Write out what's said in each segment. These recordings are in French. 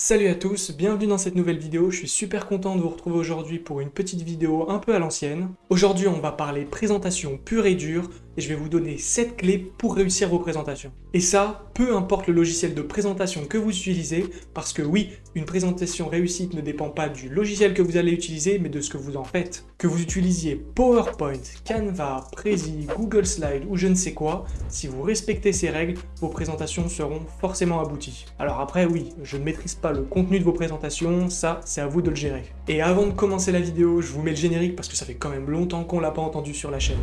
Salut à tous, bienvenue dans cette nouvelle vidéo, je suis super content de vous retrouver aujourd'hui pour une petite vidéo un peu à l'ancienne. Aujourd'hui on va parler présentation pure et dure, et je vais vous donner 7 clés pour réussir vos présentations. Et ça, peu importe le logiciel de présentation que vous utilisez, parce que oui, une présentation réussite ne dépend pas du logiciel que vous allez utiliser, mais de ce que vous en faites. Que vous utilisiez PowerPoint, Canva, Prezi, Google Slide ou je ne sais quoi, si vous respectez ces règles, vos présentations seront forcément abouties. Alors après oui, je ne maîtrise pas le contenu de vos présentations, ça c'est à vous de le gérer. Et avant de commencer la vidéo, je vous mets le générique parce que ça fait quand même longtemps qu'on l'a pas entendu sur la chaîne.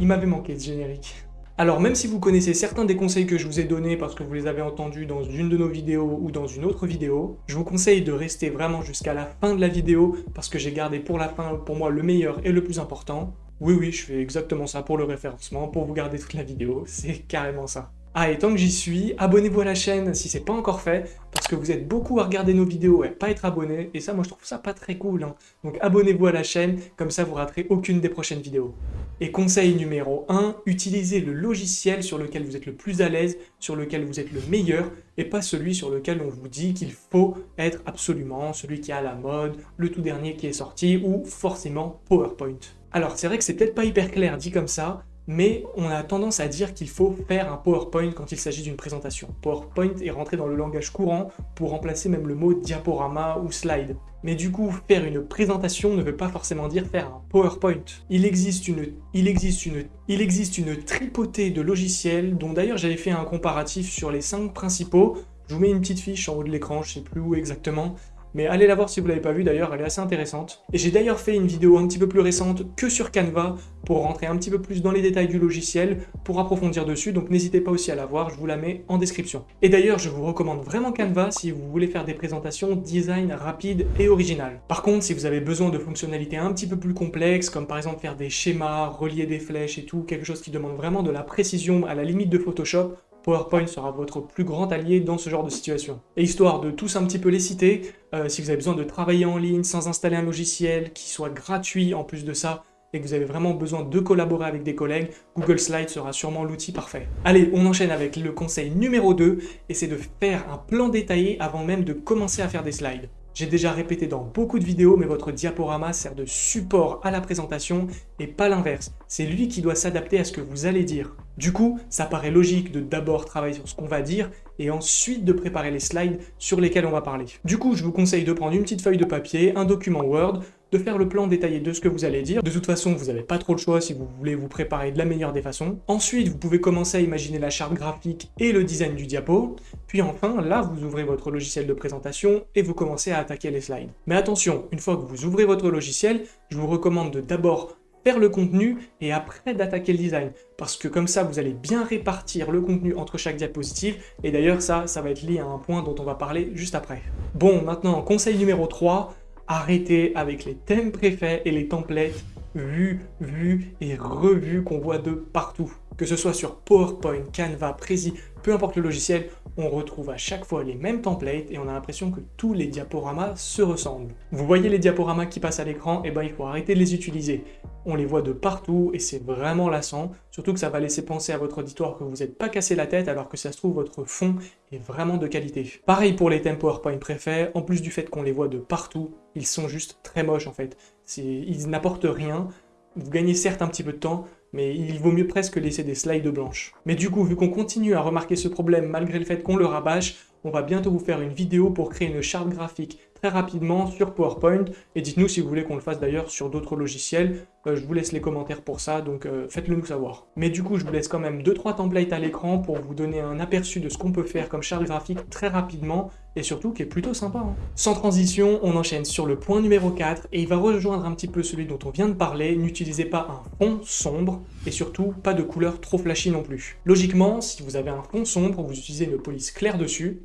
Il m'avait manqué ce générique. Alors même si vous connaissez certains des conseils que je vous ai donnés parce que vous les avez entendus dans une de nos vidéos ou dans une autre vidéo, je vous conseille de rester vraiment jusqu'à la fin de la vidéo parce que j'ai gardé pour la fin pour moi le meilleur et le plus important. Oui oui, je fais exactement ça pour le référencement, pour vous garder toute la vidéo, c'est carrément ça. Ah et tant que j'y suis, abonnez-vous à la chaîne si c'est pas encore fait, parce que vous êtes beaucoup à regarder nos vidéos et pas être abonné, et ça moi je trouve ça pas très cool. Hein. Donc abonnez-vous à la chaîne, comme ça vous raterez aucune des prochaines vidéos. Et conseil numéro 1, utilisez le logiciel sur lequel vous êtes le plus à l'aise, sur lequel vous êtes le meilleur, et pas celui sur lequel on vous dit qu'il faut être absolument celui qui à la mode, le tout dernier qui est sorti, ou forcément PowerPoint. Alors c'est vrai que c'est peut-être pas hyper clair dit comme ça, mais on a tendance à dire qu'il faut faire un PowerPoint quand il s'agit d'une présentation. PowerPoint est rentré dans le langage courant pour remplacer même le mot diaporama ou slide. Mais du coup, faire une présentation ne veut pas forcément dire faire un PowerPoint. Il existe une, il existe une, il existe une tripotée de logiciels, dont d'ailleurs j'avais fait un comparatif sur les 5 principaux. Je vous mets une petite fiche en haut de l'écran, je sais plus où exactement, mais allez la voir si vous l'avez pas vue d'ailleurs, elle est assez intéressante. Et j'ai d'ailleurs fait une vidéo un petit peu plus récente que sur Canva pour rentrer un petit peu plus dans les détails du logiciel, pour approfondir dessus, donc n'hésitez pas aussi à la voir, je vous la mets en description. Et d'ailleurs, je vous recommande vraiment Canva si vous voulez faire des présentations design rapides et originales. Par contre, si vous avez besoin de fonctionnalités un petit peu plus complexes, comme par exemple faire des schémas, relier des flèches et tout, quelque chose qui demande vraiment de la précision à la limite de Photoshop, PowerPoint sera votre plus grand allié dans ce genre de situation. Et histoire de tous un petit peu les citer, euh, si vous avez besoin de travailler en ligne sans installer un logiciel qui soit gratuit en plus de ça, et que vous avez vraiment besoin de collaborer avec des collègues, Google Slides sera sûrement l'outil parfait. Allez, on enchaîne avec le conseil numéro 2, et c'est de faire un plan détaillé avant même de commencer à faire des slides. J'ai déjà répété dans beaucoup de vidéos, mais votre diaporama sert de support à la présentation et pas l'inverse. C'est lui qui doit s'adapter à ce que vous allez dire. Du coup, ça paraît logique de d'abord travailler sur ce qu'on va dire et ensuite de préparer les slides sur lesquels on va parler. Du coup, je vous conseille de prendre une petite feuille de papier, un document Word, de faire le plan détaillé de ce que vous allez dire. De toute façon, vous n'avez pas trop le choix si vous voulez vous préparer de la meilleure des façons. Ensuite, vous pouvez commencer à imaginer la charte graphique et le design du diapo. Puis enfin, là, vous ouvrez votre logiciel de présentation et vous commencez à attaquer les slides. Mais attention, une fois que vous ouvrez votre logiciel, je vous recommande de d'abord faire le contenu et après d'attaquer le design. Parce que comme ça, vous allez bien répartir le contenu entre chaque diapositive. Et d'ailleurs, ça, ça va être lié à un point dont on va parler juste après. Bon, maintenant, conseil numéro 3, arrêtez avec les thèmes préfets et les templates vus, vus et revus qu'on voit de partout. Que ce soit sur PowerPoint, Canva, Prezi, peu importe le logiciel, on retrouve à chaque fois les mêmes templates et on a l'impression que tous les diaporamas se ressemblent. Vous voyez les diaporamas qui passent à l'écran, et eh ben il faut arrêter de les utiliser. On les voit de partout et c'est vraiment lassant, surtout que ça va laisser penser à votre auditoire que vous n'êtes pas cassé la tête alors que ça se trouve votre fond est vraiment de qualité. Pareil pour les thèmes PowerPoint préfets, en plus du fait qu'on les voit de partout, ils sont juste très moches en fait. Ils n'apportent rien, vous gagnez certes un petit peu de temps, mais il vaut mieux presque laisser des slides blanches. Mais du coup, vu qu'on continue à remarquer ce problème malgré le fait qu'on le rabâche, on va bientôt vous faire une vidéo pour créer une charte graphique très rapidement sur PowerPoint. Et dites-nous si vous voulez qu'on le fasse d'ailleurs sur d'autres logiciels. Euh, je vous laisse les commentaires pour ça, donc euh, faites-le nous savoir. Mais du coup, je vous laisse quand même 2-3 templates à l'écran pour vous donner un aperçu de ce qu'on peut faire comme charte graphique très rapidement et surtout qui est plutôt sympa. Hein. Sans transition, on enchaîne sur le point numéro 4 et il va rejoindre un petit peu celui dont on vient de parler. N'utilisez pas un fond sombre et surtout pas de couleur trop flashy non plus. Logiquement, si vous avez un fond sombre, vous utilisez une police claire dessus.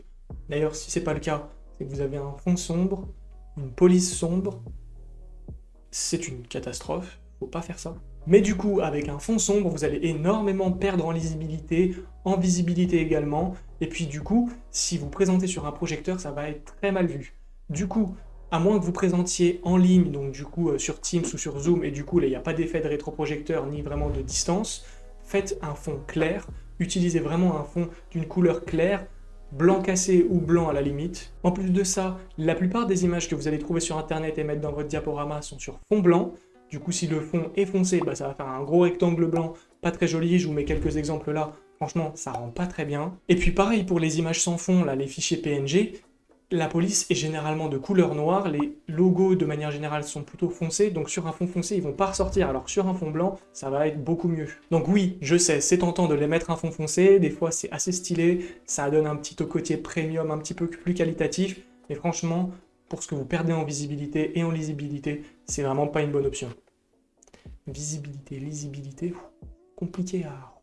D'ailleurs, si c'est pas le cas, c'est que vous avez un fond sombre, une police sombre, c'est une catastrophe, faut pas faire ça. Mais du coup, avec un fond sombre, vous allez énormément perdre en lisibilité, en visibilité également, et puis du coup, si vous présentez sur un projecteur, ça va être très mal vu. Du coup, à moins que vous présentiez en ligne, donc du coup euh, sur Teams ou sur Zoom, et du coup là il n'y a pas d'effet de rétroprojecteur ni vraiment de distance, faites un fond clair, utilisez vraiment un fond d'une couleur claire, blanc cassé ou blanc à la limite. En plus de ça, la plupart des images que vous allez trouver sur internet et mettre dans votre diaporama sont sur fond blanc, du coup si le fond est foncé, bah, ça va faire un gros rectangle blanc, pas très joli, je vous mets quelques exemples là, franchement ça rend pas très bien. Et puis pareil pour les images sans fond, là les fichiers PNG, la police est généralement de couleur noire, les logos de manière générale sont plutôt foncés, donc sur un fond foncé ils vont pas ressortir, alors sur un fond blanc ça va être beaucoup mieux. Donc oui, je sais, c'est tentant de les mettre un fond foncé, des fois c'est assez stylé, ça donne un petit côté premium, un petit peu plus qualitatif, mais franchement, pour ce que vous perdez en visibilité et en lisibilité, c'est vraiment pas une bonne option. Visibilité, lisibilité, compliqué à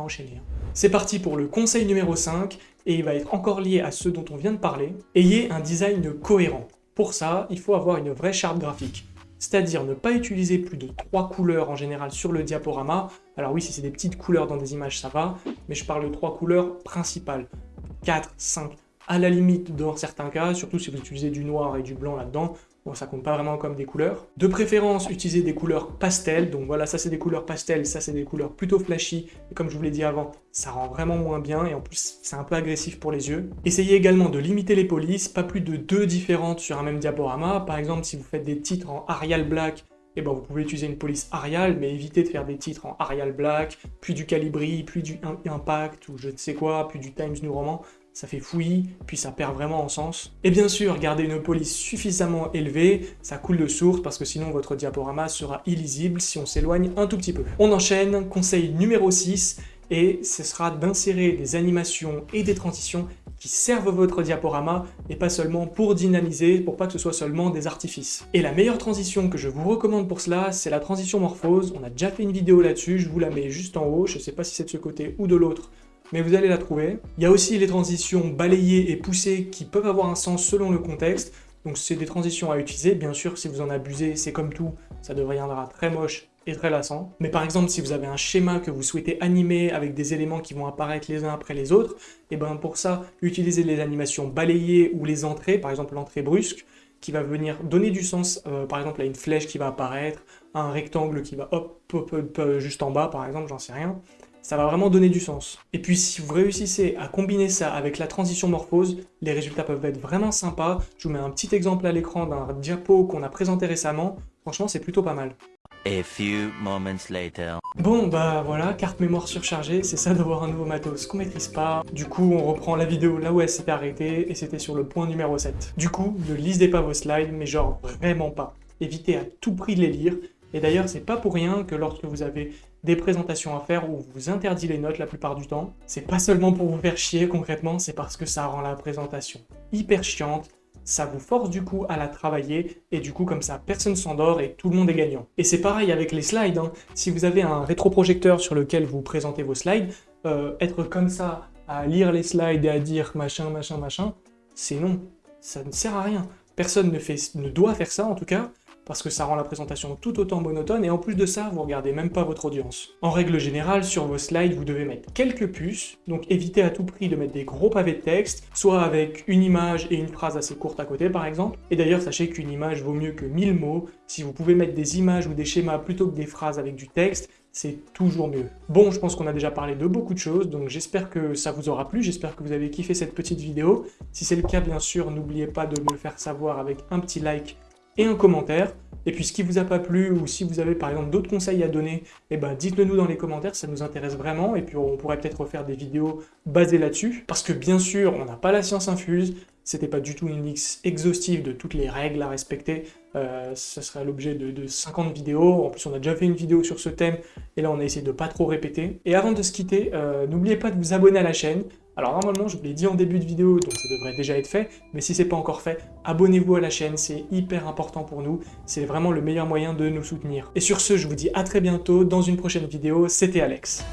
enchaîner. Hein. C'est parti pour le conseil numéro 5, et il va être encore lié à ce dont on vient de parler. Ayez un design cohérent. Pour ça, il faut avoir une vraie charte graphique. C'est-à-dire ne pas utiliser plus de trois couleurs en général sur le diaporama. Alors oui, si c'est des petites couleurs dans des images, ça va, mais je parle de trois couleurs principales. 4, 5, à la limite dans certains cas, surtout si vous utilisez du noir et du blanc là-dedans, Bon, ça compte pas vraiment comme des couleurs. De préférence, utilisez des couleurs pastel. Donc voilà, ça c'est des couleurs pastel, ça c'est des couleurs plutôt flashy. Et comme je vous l'ai dit avant, ça rend vraiment moins bien et en plus, c'est un peu agressif pour les yeux. Essayez également de limiter les polices, pas plus de deux différentes sur un même diaporama. Par exemple, si vous faites des titres en Arial Black, eh ben, vous pouvez utiliser une police Arial, mais évitez de faire des titres en Arial Black, puis du Calibri, puis du Impact, ou je ne sais quoi, puis du Times New Roman ça fait fouillis, puis ça perd vraiment en sens. Et bien sûr, gardez une police suffisamment élevée, ça coule de source parce que sinon votre diaporama sera illisible si on s'éloigne un tout petit peu. On enchaîne, conseil numéro 6, et ce sera d'insérer des animations et des transitions qui servent votre diaporama et pas seulement pour dynamiser, pour pas que ce soit seulement des artifices. Et la meilleure transition que je vous recommande pour cela, c'est la transition morphose. On a déjà fait une vidéo là-dessus, je vous la mets juste en haut, je sais pas si c'est de ce côté ou de l'autre, mais vous allez la trouver. Il y a aussi les transitions balayées et poussées qui peuvent avoir un sens selon le contexte. Donc c'est des transitions à utiliser. Bien sûr, si vous en abusez, c'est comme tout, ça deviendra très moche et très lassant. Mais par exemple, si vous avez un schéma que vous souhaitez animer avec des éléments qui vont apparaître les uns après les autres, et eh bien pour ça, utilisez les animations balayées ou les entrées, par exemple l'entrée brusque, qui va venir donner du sens, euh, par exemple à une flèche qui va apparaître, à un rectangle qui va hop, hop, hop juste en bas par exemple, j'en sais rien ça va vraiment donner du sens. Et puis si vous réussissez à combiner ça avec la transition morphose, les résultats peuvent être vraiment sympas. Je vous mets un petit exemple à l'écran d'un diapo qu'on a présenté récemment. Franchement, c'est plutôt pas mal. A few moments later. Bon bah voilà, carte mémoire surchargée, c'est ça d'avoir un nouveau matos qu'on maîtrise pas. Du coup, on reprend la vidéo là où elle s'était arrêtée, et c'était sur le point numéro 7. Du coup, ne lisez pas vos slides, mais genre vraiment pas. Évitez à tout prix de les lire, et d'ailleurs, c'est pas pour rien que lorsque vous avez des présentations à faire où vous interdit les notes la plupart du temps, c'est pas seulement pour vous faire chier concrètement, c'est parce que ça rend la présentation hyper chiante, ça vous force du coup à la travailler, et du coup comme ça personne s'endort et tout le monde est gagnant. Et c'est pareil avec les slides, hein. si vous avez un rétroprojecteur sur lequel vous présentez vos slides, euh, être comme ça à lire les slides et à dire machin, machin, machin, c'est non, ça ne sert à rien. Personne ne, fait, ne doit faire ça en tout cas, parce que ça rend la présentation tout autant monotone, et en plus de ça, vous regardez même pas votre audience. En règle générale, sur vos slides, vous devez mettre quelques puces, donc évitez à tout prix de mettre des gros pavés de texte, soit avec une image et une phrase assez courte à côté par exemple, et d'ailleurs sachez qu'une image vaut mieux que 1000 mots, si vous pouvez mettre des images ou des schémas plutôt que des phrases avec du texte, c'est toujours mieux. Bon, je pense qu'on a déjà parlé de beaucoup de choses, donc j'espère que ça vous aura plu, j'espère que vous avez kiffé cette petite vidéo. Si c'est le cas, bien sûr, n'oubliez pas de me le faire savoir avec un petit like et un commentaire. Et puis ce qui vous a pas plu, ou si vous avez par exemple d'autres conseils à donner, eh ben, dites-le nous dans les commentaires, ça nous intéresse vraiment, et puis on pourrait peut-être refaire des vidéos basées là-dessus. Parce que bien sûr, on n'a pas la science infuse, c'était pas du tout une liste exhaustive de toutes les règles à respecter, euh, ça serait l'objet de, 50 vidéos, en plus on a déjà fait une vidéo sur ce thème, et là on a essayé de pas trop répéter. Et avant de se quitter, euh, n'oubliez pas de vous abonner à la chaîne, alors normalement, je vous l'ai dit en début de vidéo, donc ça devrait déjà être fait, mais si c'est pas encore fait, abonnez-vous à la chaîne, c'est hyper important pour nous, c'est vraiment le meilleur moyen de nous soutenir. Et sur ce, je vous dis à très bientôt dans une prochaine vidéo, c'était Alex.